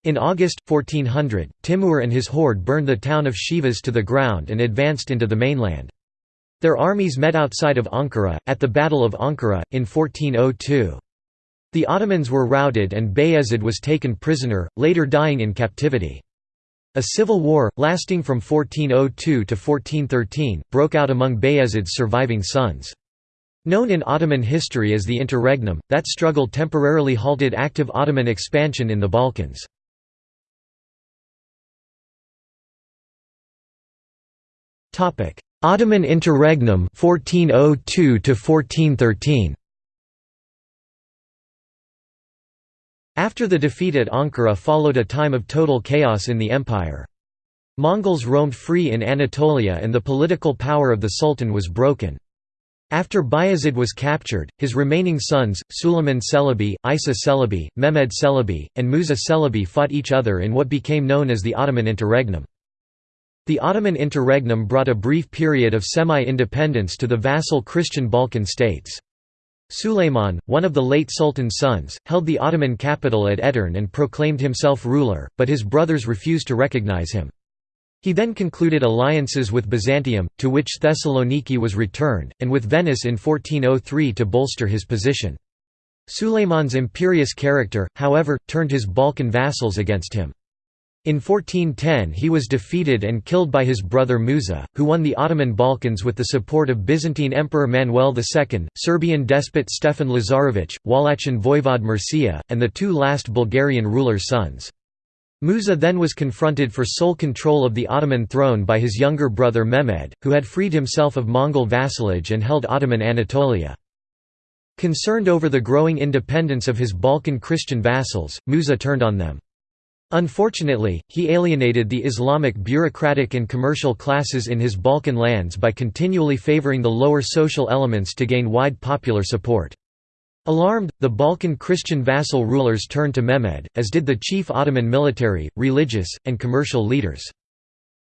In August, 1400, Timur and his horde burned the town of Sivas to the ground and advanced into the mainland. Their armies met outside of Ankara, at the Battle of Ankara, in 1402. The Ottomans were routed and Bayezid was taken prisoner, later dying in captivity. A civil war, lasting from 1402 to 1413, broke out among Bayezid's surviving sons. Known in Ottoman history as the Interregnum, that struggle temporarily halted active Ottoman expansion in the Balkans. Ottoman Interregnum 1402 to 1413 After the defeat at Ankara followed a time of total chaos in the empire. Mongols roamed free in Anatolia and the political power of the Sultan was broken. After Bayezid was captured, his remaining sons, Suleiman Celebi, Isa Celebi, Mehmed Celebi, and Musa Celebi fought each other in what became known as the Ottoman Interregnum. The Ottoman Interregnum brought a brief period of semi-independence to the vassal Christian Balkan states. Suleiman, one of the late Sultan's sons, held the Ottoman capital at Edirne and proclaimed himself ruler, but his brothers refused to recognize him. He then concluded alliances with Byzantium, to which Thessaloniki was returned, and with Venice in 1403 to bolster his position. Suleiman's imperious character, however, turned his Balkan vassals against him. In 1410 he was defeated and killed by his brother Musa, who won the Ottoman Balkans with the support of Byzantine Emperor Manuel II, Serbian despot Stefan Lazarević, Wallachian voivod Mircea, and the two last Bulgarian rulers' sons. Musa then was confronted for sole control of the Ottoman throne by his younger brother Mehmed, who had freed himself of Mongol vassalage and held Ottoman Anatolia. Concerned over the growing independence of his Balkan Christian vassals, Musa turned on them. Unfortunately, he alienated the Islamic bureaucratic and commercial classes in his Balkan lands by continually favoring the lower social elements to gain wide popular support. Alarmed, the Balkan Christian vassal rulers turned to Mehmed, as did the chief Ottoman military, religious, and commercial leaders.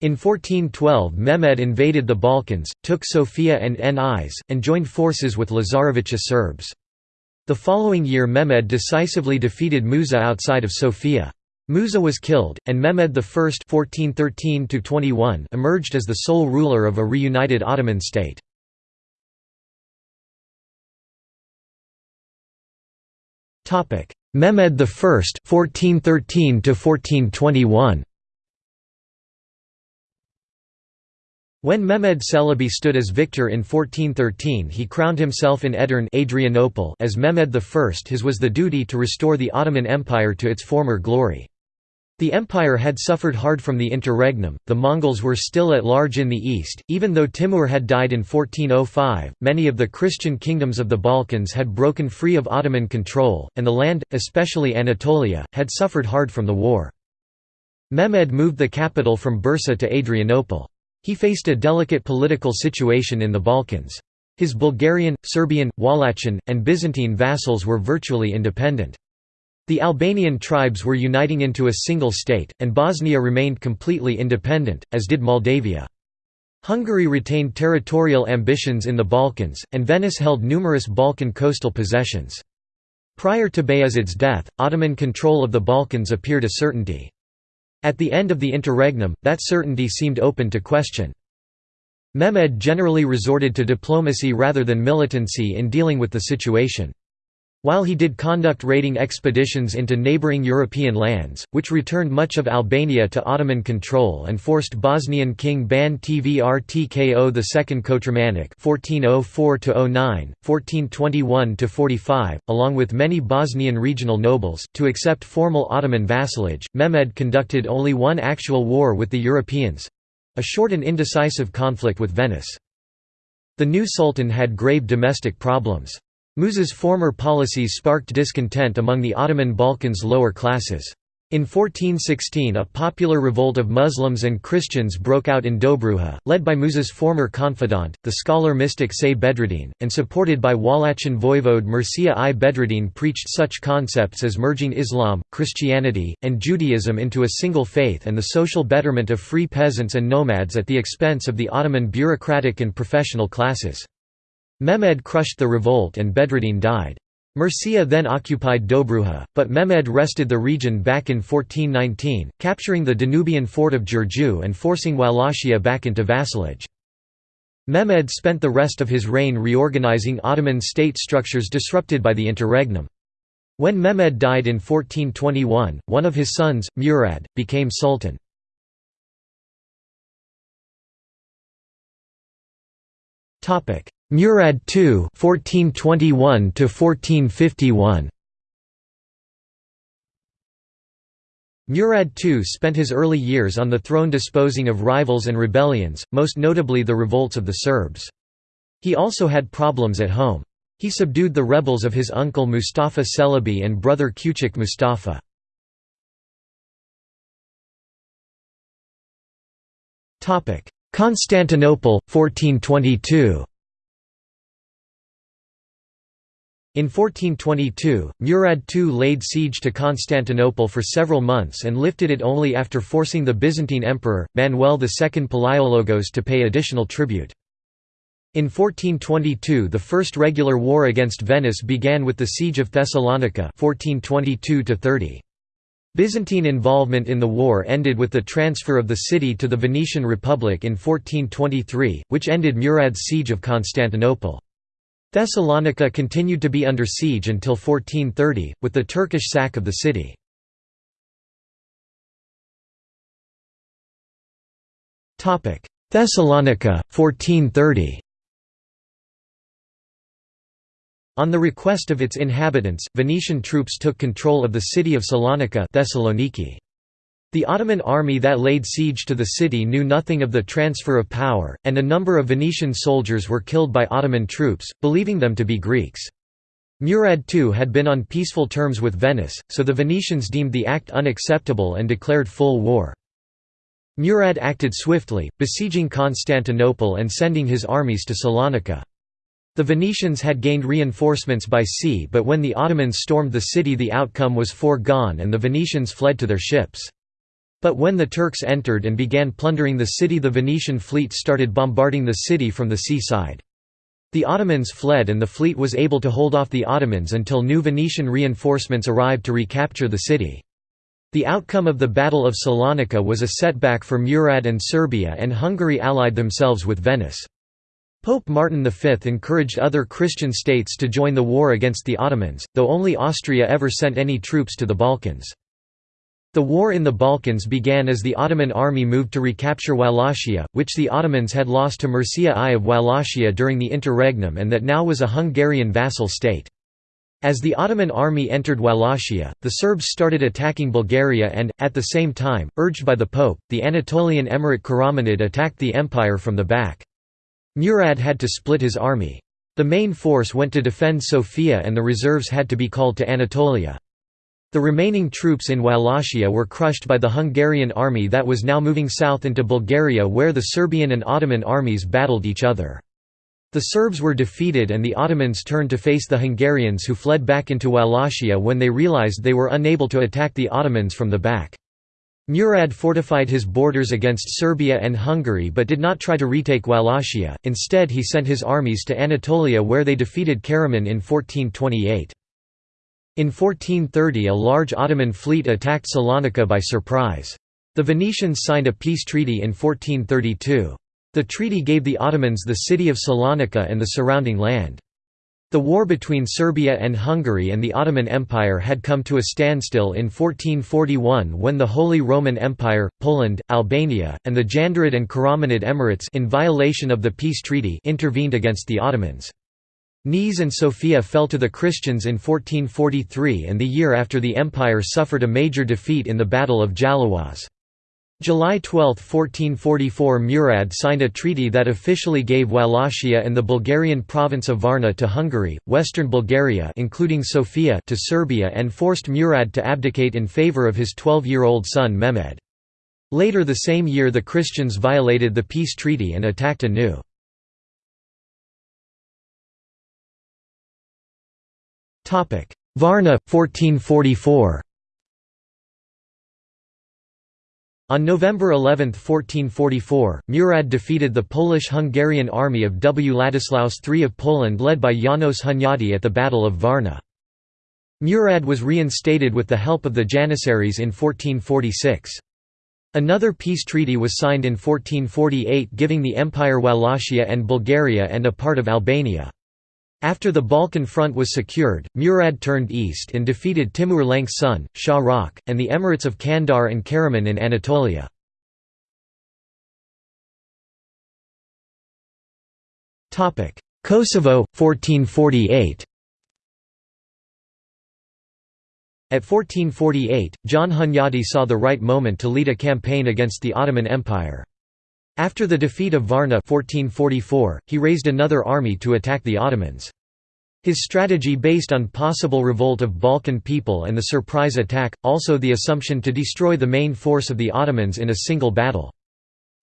In 1412 Mehmed invaded the Balkans, took Sofia and Nis, and joined forces with Lazarević's Serbs. The following year Mehmed decisively defeated Musa outside of Sofia. Musa was killed, and Mehmed I (1413–21) emerged as the sole ruler of a reunited Ottoman state. Topic: Mehmed I (1413–1421). When Mehmed Celebi stood as victor in 1413 he crowned himself in Edirne Adrianople as Mehmed I. His was the duty to restore the Ottoman Empire to its former glory. The empire had suffered hard from the interregnum, the Mongols were still at large in the east, even though Timur had died in 1405, many of the Christian kingdoms of the Balkans had broken free of Ottoman control, and the land, especially Anatolia, had suffered hard from the war. Mehmed moved the capital from Bursa to Adrianople. He faced a delicate political situation in the Balkans. His Bulgarian, Serbian, Wallachian, and Byzantine vassals were virtually independent. The Albanian tribes were uniting into a single state, and Bosnia remained completely independent, as did Moldavia. Hungary retained territorial ambitions in the Balkans, and Venice held numerous Balkan coastal possessions. Prior to Bayezid's death, Ottoman control of the Balkans appeared a certainty. At the end of the interregnum, that certainty seemed open to question. Mehmed generally resorted to diplomacy rather than militancy in dealing with the situation. While he did conduct raiding expeditions into neighbouring European lands, which returned much of Albania to Ottoman control and forced Bosnian King Ban Tvrtko II Kotromanic (1404–09, 1421–45), along with many Bosnian regional nobles, to accept formal Ottoman vassalage, Mehmed conducted only one actual war with the Europeans—a short and indecisive conflict with Venice. The new sultan had grave domestic problems. Musa's former policies sparked discontent among the Ottoman Balkans' lower classes. In 1416 a popular revolt of Muslims and Christians broke out in Dobruja, led by Musa's former confidant, the scholar-mystic Say Bedreddin, and supported by Wallachian voivode Mircea I Bedreddin preached such concepts as merging Islam, Christianity, and Judaism into a single faith and the social betterment of free peasants and nomads at the expense of the Ottoman bureaucratic and professional classes. Mehmed crushed the revolt and Bedreddin died. Mircea then occupied Dobruja, but Mehmed wrested the region back in 1419, capturing the Danubian fort of Giurgiu and forcing Wallachia back into vassalage. Mehmed spent the rest of his reign reorganizing Ottoman state structures disrupted by the interregnum. When Mehmed died in 1421, one of his sons, Murad, became sultan. Murad II (1421–1451). Murad II spent his early years on the throne disposing of rivals and rebellions, most notably the revolts of the Serbs. He also had problems at home. He subdued the rebels of his uncle Mustafa Celebi and brother Kuchik Mustafa. Constantinople, 1422 In 1422, Murad II laid siege to Constantinople for several months and lifted it only after forcing the Byzantine emperor, Manuel II Palaiologos to pay additional tribute. In 1422 the first regular war against Venice began with the Siege of Thessalonica 1422 -30. Byzantine involvement in the war ended with the transfer of the city to the Venetian Republic in 1423, which ended Murad's siege of Constantinople. Thessalonica continued to be under siege until 1430, with the Turkish sack of the city. Thessalonica, 1430 On the request of its inhabitants, Venetian troops took control of the city of Salonika Thessaloniki. The Ottoman army that laid siege to the city knew nothing of the transfer of power, and a number of Venetian soldiers were killed by Ottoman troops, believing them to be Greeks. Murad II had been on peaceful terms with Venice, so the Venetians deemed the act unacceptable and declared full war. Murad acted swiftly, besieging Constantinople and sending his armies to Salonika. The Venetians had gained reinforcements by sea but when the Ottomans stormed the city the outcome was foregone and the Venetians fled to their ships. But when the Turks entered and began plundering the city the Venetian fleet started bombarding the city from the seaside. The Ottomans fled and the fleet was able to hold off the Ottomans until new Venetian reinforcements arrived to recapture the city. The outcome of the Battle of Salonika was a setback for Murad and Serbia and Hungary allied themselves with Venice. Pope Martin V encouraged other Christian states to join the war against the Ottomans, though only Austria ever sent any troops to the Balkans. The war in the Balkans began as the Ottoman army moved to recapture Wallachia, which the Ottomans had lost to Mircea I of Wallachia during the interregnum and that now was a Hungarian vassal state. As the Ottoman army entered Wallachia, the Serbs started attacking Bulgaria and, at the same time, urged by the Pope, the Anatolian emirate Karamanid attacked the empire from the back. Murad had to split his army. The main force went to defend Sofia and the reserves had to be called to Anatolia. The remaining troops in Wallachia were crushed by the Hungarian army that was now moving south into Bulgaria where the Serbian and Ottoman armies battled each other. The Serbs were defeated and the Ottomans turned to face the Hungarians who fled back into Wallachia when they realized they were unable to attack the Ottomans from the back. Murad fortified his borders against Serbia and Hungary but did not try to retake Wallachia, instead he sent his armies to Anatolia where they defeated Karaman in 1428. In 1430 a large Ottoman fleet attacked Salonika by surprise. The Venetians signed a peace treaty in 1432. The treaty gave the Ottomans the city of Salonika and the surrounding land. The war between Serbia and Hungary and the Ottoman Empire had come to a standstill in 1441 when the Holy Roman Empire, Poland, Albania, and the Jandarid and Karamanid Emirates in violation of the peace treaty intervened against the Ottomans. Niš and Sofia fell to the Christians in 1443 and the year after the empire suffered a major defeat in the Battle of Jalouaz. July 12, 1444 Murad signed a treaty that officially gave Wallachia and the Bulgarian province of Varna to Hungary, western Bulgaria including Sofia to Serbia and forced Murad to abdicate in favour of his 12-year-old son Mehmed. Later the same year the Christians violated the peace treaty and attacked anew. Varna, 1444 On November 11, 1444, Murad defeated the Polish-Hungarian army of W. Ladislaus III of Poland led by János Hunyadi at the Battle of Varna. Murad was reinstated with the help of the Janissaries in 1446. Another peace treaty was signed in 1448 giving the Empire Wallachia and Bulgaria and a part of Albania. After the Balkan front was secured, Murad turned east and defeated Timur Lenk's son, Shah Rukh, and the emirates of Kandar and Karaman in Anatolia. Kosovo, 1448 At 1448, John Hunyadi saw the right moment to lead a campaign against the Ottoman Empire. After the defeat of Varna 1444, he raised another army to attack the Ottomans. His strategy based on possible revolt of Balkan people and the surprise attack, also the assumption to destroy the main force of the Ottomans in a single battle.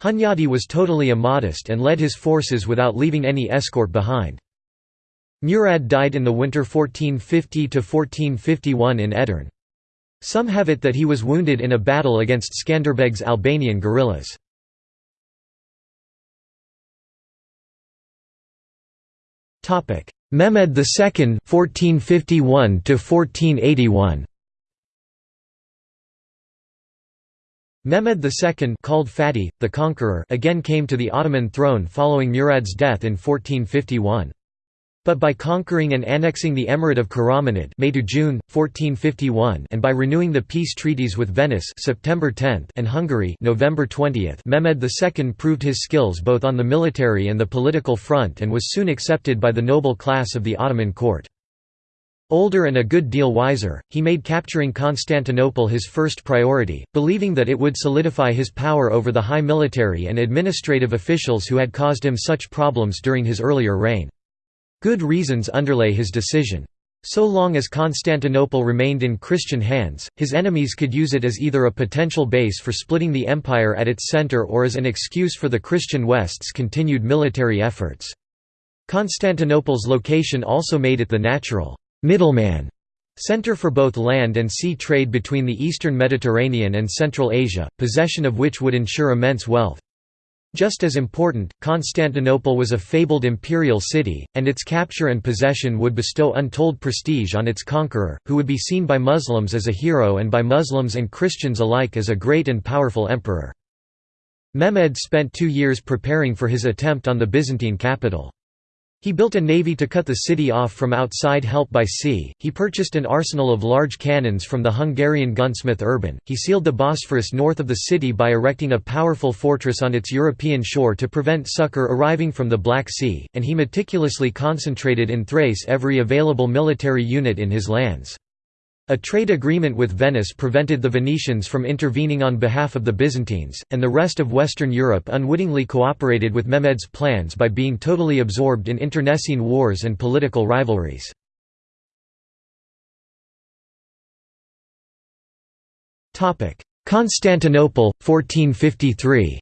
Hunyadi was totally immodest and led his forces without leaving any escort behind. Murad died in the winter 1450–1451 in Edirne. Some have it that he was wounded in a battle against Skanderbeg's Albanian guerrillas. Mehmed II 1451 1481 Mehmed II called Fatih, the Conqueror again came to the Ottoman throne following Murad's death in 1451. But by conquering and annexing the Emirate of Karamanid May to June 1451 and by renewing the peace treaties with Venice September 10 and Hungary November 20, Mehmed II proved his skills both on the military and the political front and was soon accepted by the noble class of the Ottoman court. Older and a good deal wiser, he made capturing Constantinople his first priority, believing that it would solidify his power over the high military and administrative officials who had caused him such problems during his earlier reign. Good reasons underlay his decision. So long as Constantinople remained in Christian hands, his enemies could use it as either a potential base for splitting the empire at its center or as an excuse for the Christian West's continued military efforts. Constantinople's location also made it the natural middleman center for both land and sea trade between the eastern Mediterranean and Central Asia, possession of which would ensure immense wealth. Just as important, Constantinople was a fabled imperial city, and its capture and possession would bestow untold prestige on its conqueror, who would be seen by Muslims as a hero and by Muslims and Christians alike as a great and powerful emperor. Mehmed spent two years preparing for his attempt on the Byzantine capital. He built a navy to cut the city off from outside help by sea, he purchased an arsenal of large cannons from the Hungarian gunsmith Urban, he sealed the Bosphorus north of the city by erecting a powerful fortress on its European shore to prevent succor arriving from the Black Sea, and he meticulously concentrated in Thrace every available military unit in his lands. A trade agreement with Venice prevented the Venetians from intervening on behalf of the Byzantines, and the rest of Western Europe unwittingly cooperated with Mehmed's plans by being totally absorbed in internecine wars and political rivalries. Constantinople, 1453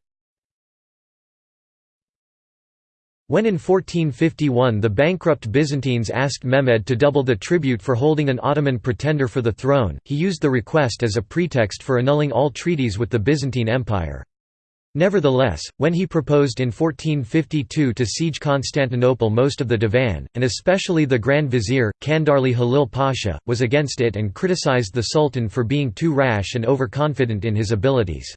When in 1451 the bankrupt Byzantines asked Mehmed to double the tribute for holding an Ottoman pretender for the throne, he used the request as a pretext for annulling all treaties with the Byzantine Empire. Nevertheless, when he proposed in 1452 to siege Constantinople most of the Divan, and especially the Grand Vizier, Kandarli Halil Pasha, was against it and criticized the Sultan for being too rash and overconfident in his abilities.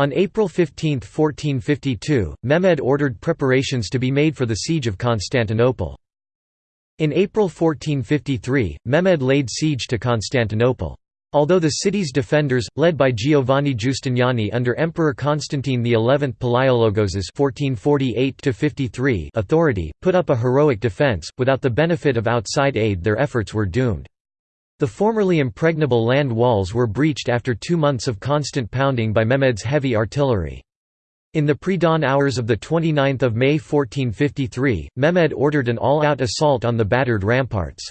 On April 15, 1452, Mehmed ordered preparations to be made for the siege of Constantinople. In April 1453, Mehmed laid siege to Constantinople. Although the city's defenders, led by Giovanni Giustiniani under Emperor Constantine XI Palaiologos's authority, put up a heroic defense, without the benefit of outside aid their efforts were doomed. The formerly impregnable land walls were breached after two months of constant pounding by Mehmed's heavy artillery. In the pre-dawn hours of 29 May 1453, Mehmed ordered an all-out assault on the battered ramparts.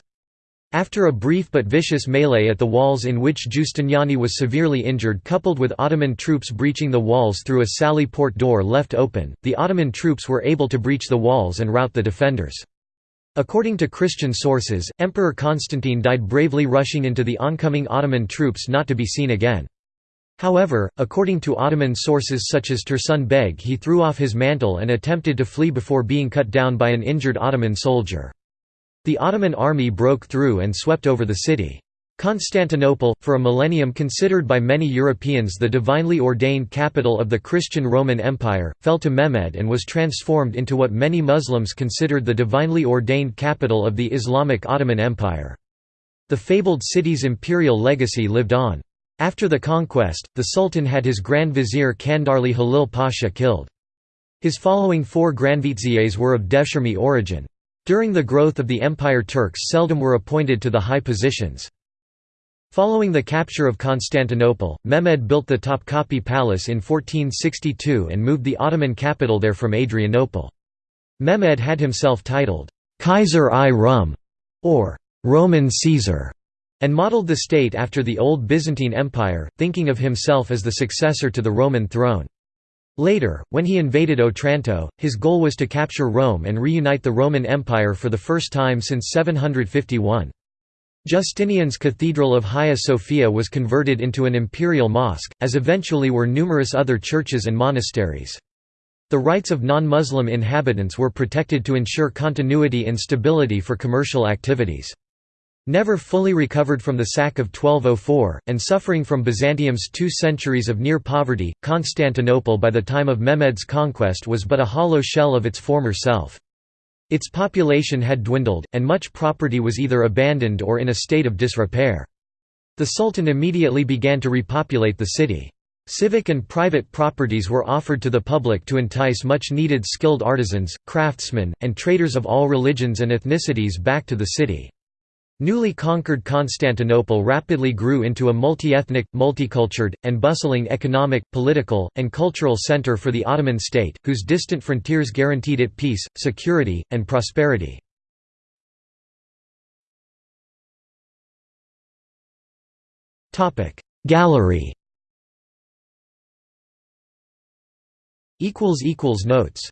After a brief but vicious melee at the walls in which Giustiniani was severely injured coupled with Ottoman troops breaching the walls through a sally port door left open, the Ottoman troops were able to breach the walls and rout the defenders. According to Christian sources, Emperor Constantine died bravely rushing into the oncoming Ottoman troops not to be seen again. However, according to Ottoman sources such as Tursun Beg he threw off his mantle and attempted to flee before being cut down by an injured Ottoman soldier. The Ottoman army broke through and swept over the city. Constantinople, for a millennium considered by many Europeans the divinely ordained capital of the Christian Roman Empire, fell to Mehmed and was transformed into what many Muslims considered the divinely ordained capital of the Islamic Ottoman Empire. The fabled city's imperial legacy lived on. After the conquest, the Sultan had his Grand Vizier Kandarli Halil Pasha killed. His following four grandviziers were of Devshirme origin. During the growth of the empire Turks seldom were appointed to the high positions. Following the capture of Constantinople, Mehmed built the Topkapi Palace in 1462 and moved the Ottoman capital there from Adrianople. Mehmed had himself titled, Kaiser i Rum, or Roman Caesar, and modeled the state after the old Byzantine Empire, thinking of himself as the successor to the Roman throne. Later, when he invaded Otranto, his goal was to capture Rome and reunite the Roman Empire for the first time since 751. Justinian's Cathedral of Hagia Sophia was converted into an imperial mosque, as eventually were numerous other churches and monasteries. The rights of non-Muslim inhabitants were protected to ensure continuity and stability for commercial activities. Never fully recovered from the sack of 1204, and suffering from Byzantium's two centuries of near poverty, Constantinople by the time of Mehmed's conquest was but a hollow shell of its former self. Its population had dwindled, and much property was either abandoned or in a state of disrepair. The Sultan immediately began to repopulate the city. Civic and private properties were offered to the public to entice much-needed skilled artisans, craftsmen, and traders of all religions and ethnicities back to the city. Newly conquered Constantinople rapidly grew into a multi-ethnic, multicultured, and bustling economic, political, and cultural center for the Ottoman state, whose distant frontiers guaranteed it peace, security, and prosperity. Gallery Notes